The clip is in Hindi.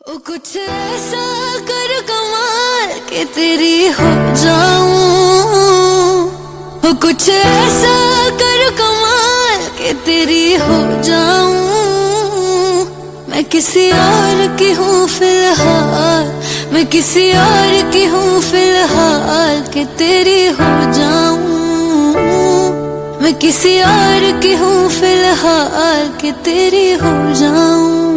ओ कुछ ऐसा कर कमाल के तेरी हो जाऊँ। ओ कुछ ऐसा कर कमाल के तेरी हो जाऊँ। मैं किसी और की हूँ फ़िलहाल। मैं किसी और की हूँ फ़िलहाल के तेरी हो जाऊँ। मैं किसी और की हूँ फ़िलहाल के तेरी हो जाऊँ।